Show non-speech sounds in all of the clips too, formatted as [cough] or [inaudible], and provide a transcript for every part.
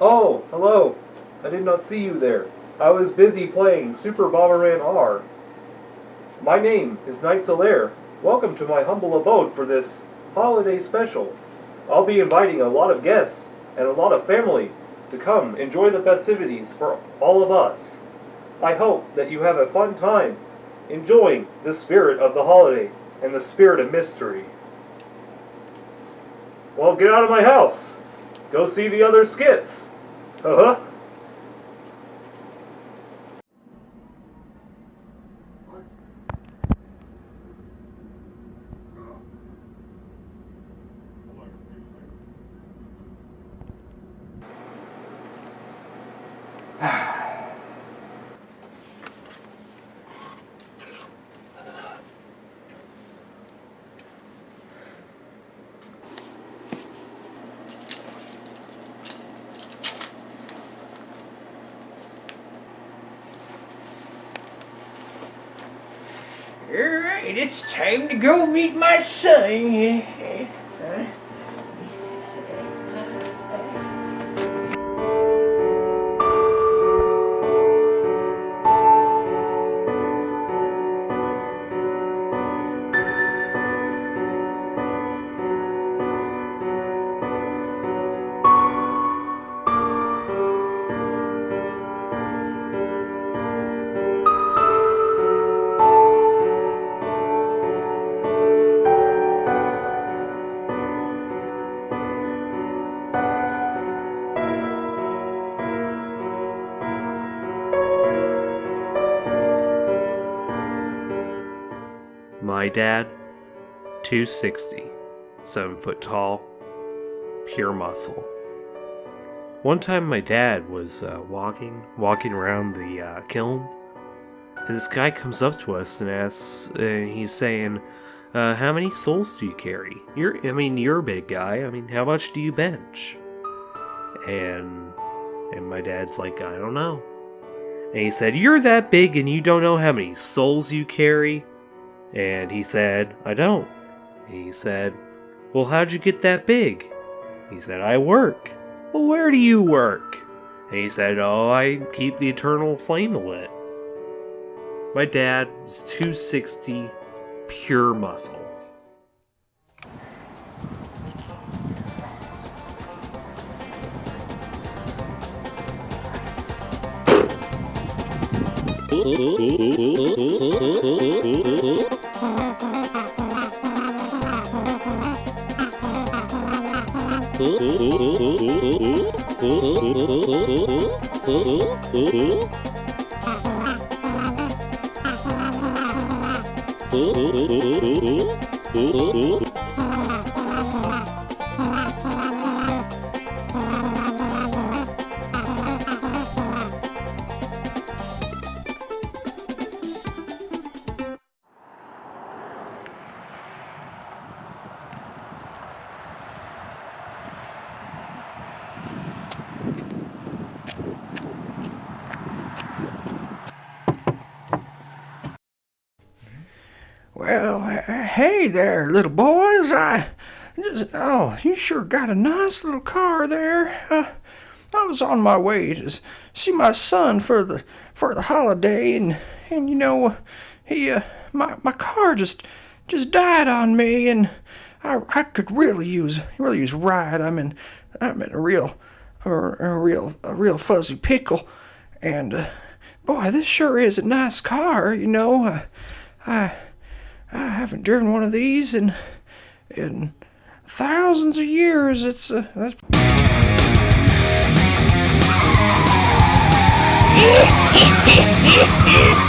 Oh, hello. I did not see you there. I was busy playing Super Bomberman R. My name is Knight Solaire. Welcome to my humble abode for this holiday special. I'll be inviting a lot of guests and a lot of family to come enjoy the festivities for all of us. I hope that you have a fun time enjoying the spirit of the holiday and the spirit of mystery. Well, get out of my house. Go see the other skits. Uh huh. Alright, it's time to go meet my son. My dad, 260, 7 foot tall, pure muscle. One time my dad was uh, walking, walking around the uh, kiln, and this guy comes up to us and asks, uh, he's saying, uh, how many souls do you carry? You're, I mean, you're a big guy. I mean, how much do you bench? And, and my dad's like, I don't know. And he said, You're that big and you don't know how many souls you carry? And he said, I don't. He said, Well, how'd you get that big? He said, I work. Well, where do you work? And he said, Oh, I keep the eternal flame lit. My dad was 260, pure muscle. [laughs] Ooh, ooh, ooh, ooh, ooh, ooh, ooh. Little boys. I just, oh, you sure got a nice little car there. Uh, I was on my way to see my son for the for the holiday, and and you know, he uh, my my car just just died on me, and I I could really use really use ride. I'm in I'm in a real a, a real a real fuzzy pickle, and uh, boy, this sure is a nice car. You know, uh, I. I haven't driven one of these in in thousands of years. It's uh, that's [laughs]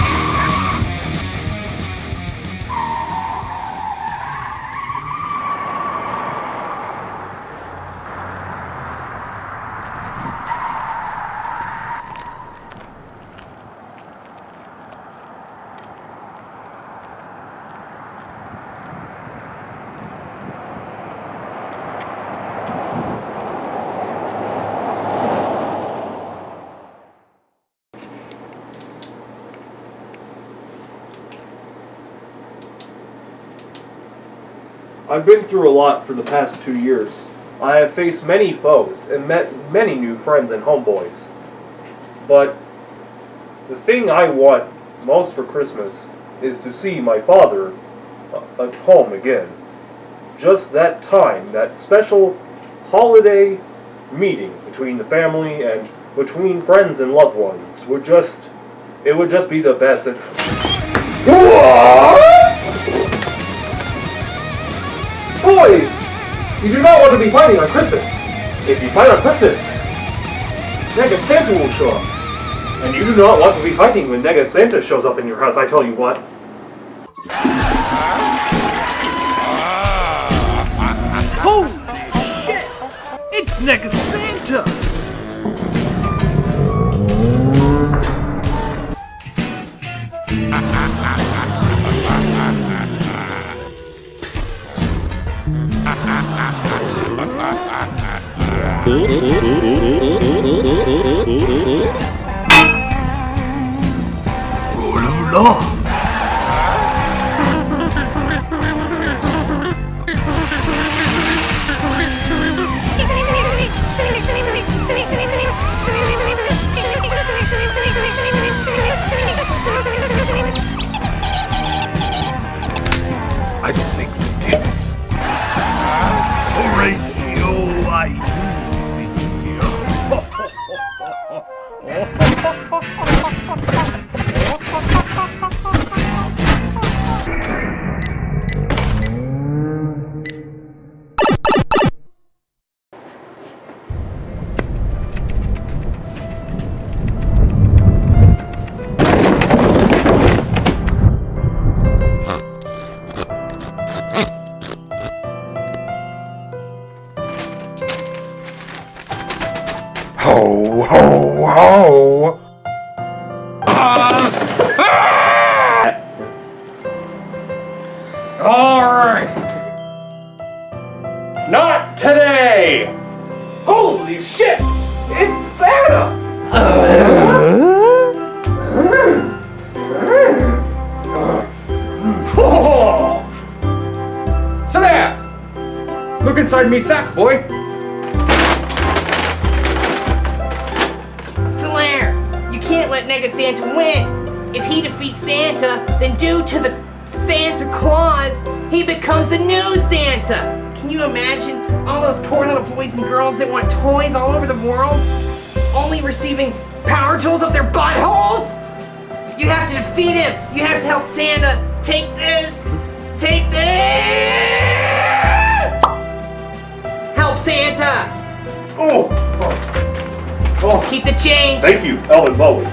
I've been through a lot for the past two years. I have faced many foes and met many new friends and homeboys. But the thing I want most for Christmas is to see my father uh, at home again. Just that time, that special holiday meeting between the family and between friends and loved ones would just it would just be the best. [laughs] You do not want to be fighting on Christmas. If you fight on Christmas, Nega Santa will show up. And you do not want to be fighting when Nega Santa shows up in your house, I tell you what. Ah. Holy shit! It's Nega today! Holy shit! It's Santa! [laughs] Down! Look inside me sack, boy! Solaire, you can't let Nega Santa win. If he defeats Santa, then due to the Santa Clause, he becomes the new Santa. Can you imagine all those poor little boys and girls that want toys all over the world, only receiving power tools up their buttholes? You have to defeat him. You have to help Santa take this. Take this. Help Santa. Oh! Oh, oh. Keep the change. thank you, Elvin Bowie.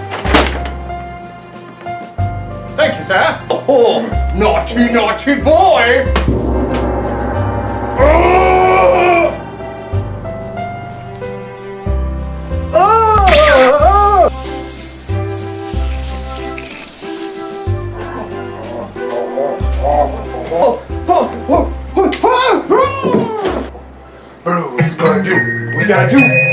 Thank you, sir! Oh, naughty, naughty boy! Gotta do.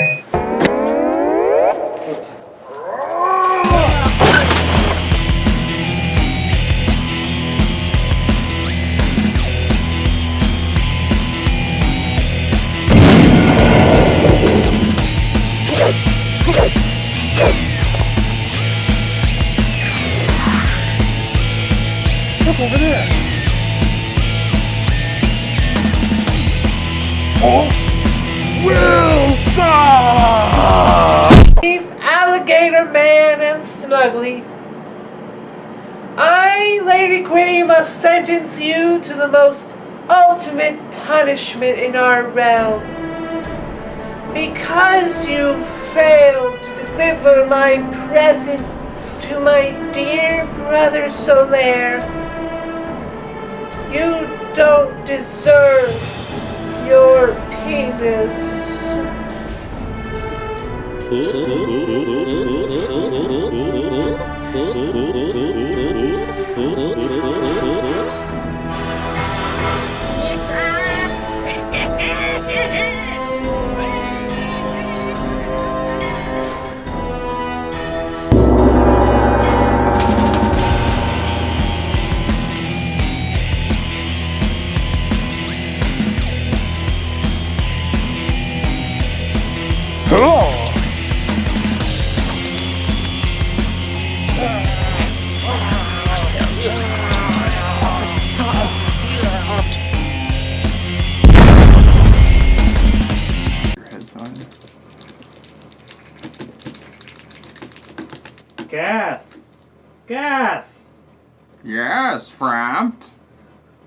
I, Lady Quinny, must sentence you to the most ultimate punishment in our realm. Because you failed to deliver my present to my dear brother Solaire, you don't deserve your penis. [laughs]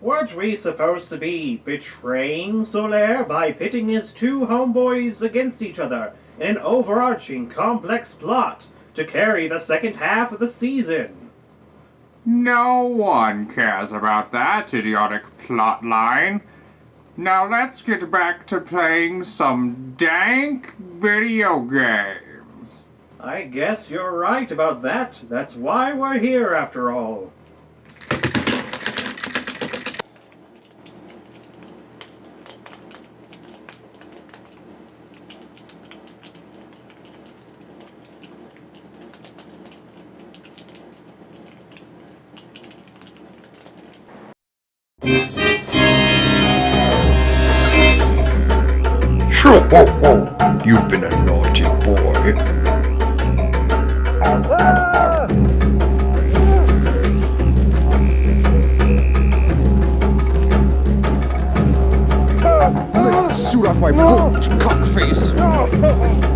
weren't we supposed to be betraying Solaire by pitting his two homeboys against each other in an overarching complex plot to carry the second half of the season? No one cares about that idiotic plot line. Now let's get back to playing some dank video games. I guess you're right about that. That's why we're here after all. Sure, ho, ho. You've been a naughty boy. Let the suit off my boot, cockface. Come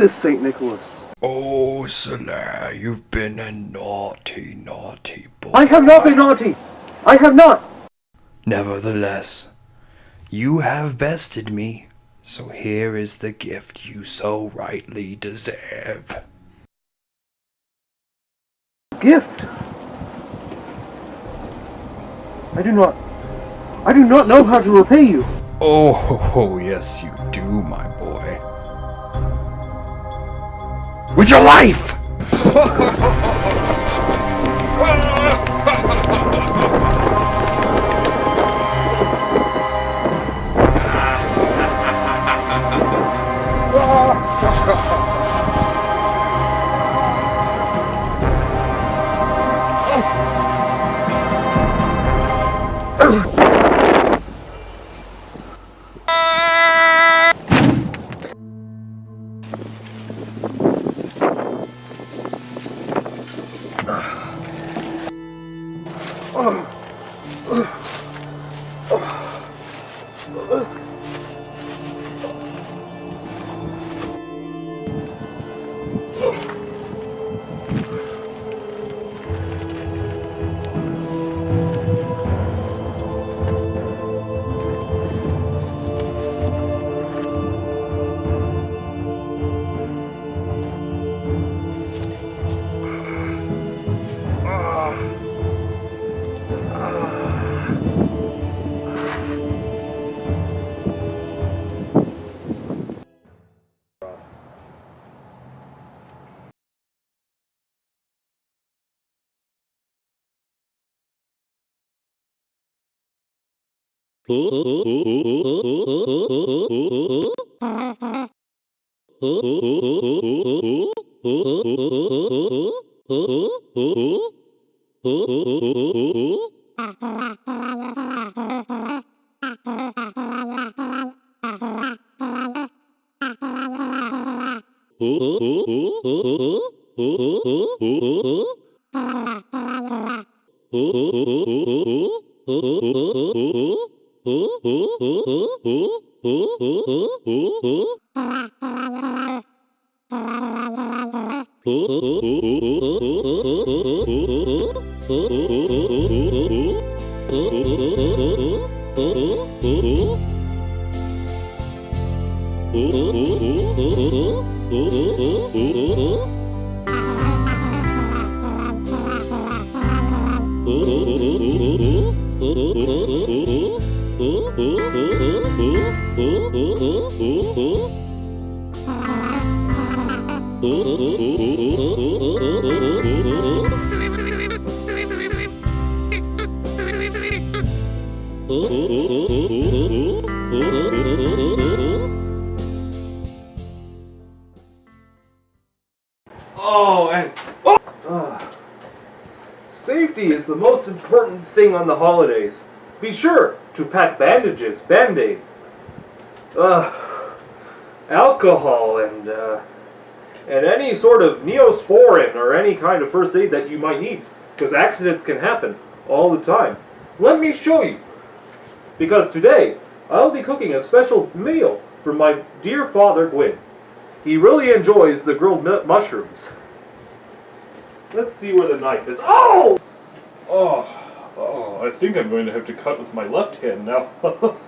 this, St. Nicholas? Oh, Solar, you've been a naughty, naughty boy. I have not been naughty! I have not! Nevertheless, you have bested me, so here is the gift you so rightly deserve. Gift! I do not. I do not know how to repay you. Oh, [laughs] yes, you do, my boy with your life! Ugh! [laughs] Oh, oh, oh, oh, oh. Thing on the holidays. Be sure to pack bandages, band-aids, uh, alcohol, and uh, and any sort of neosporin or any kind of first aid that you might need, because accidents can happen all the time. Let me show you. Because today I'll be cooking a special meal for my dear father Gwyn. He really enjoys the grilled mu- mushrooms. Let's see where the knife is. Oh! Oh, oh, I think I'm going to have to cut with my left hand now. [laughs]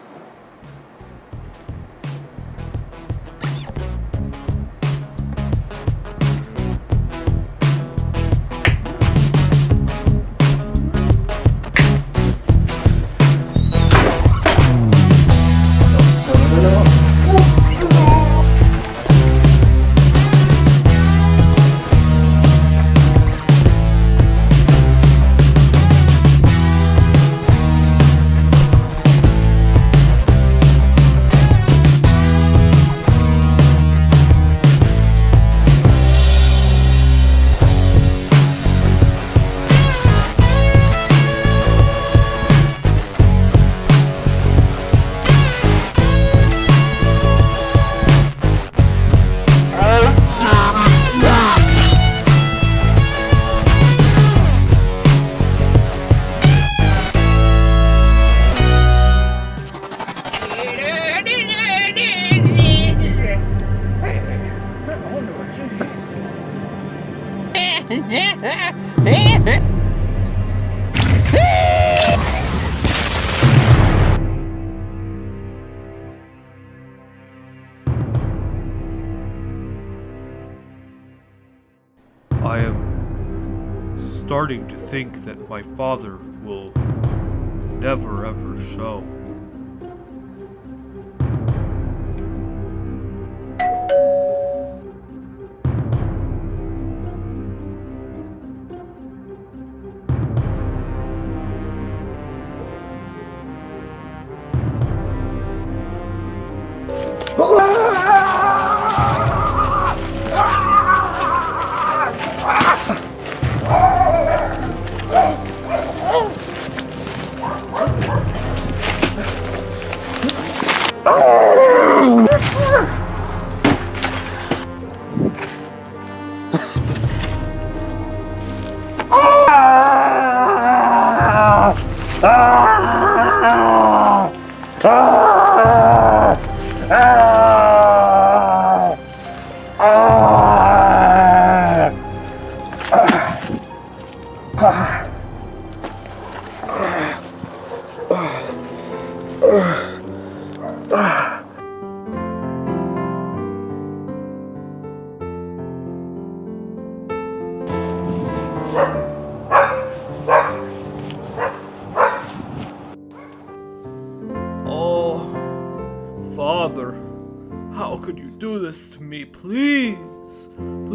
think that my father will never ever show. Oh,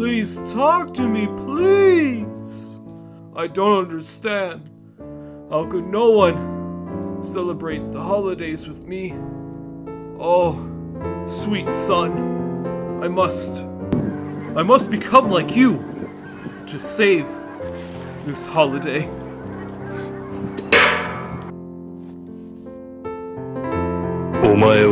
Please talk to me, please! I don't understand. How could no one celebrate the holidays with me? Oh, sweet son, I must. I must become like you to save this holiday. Omae.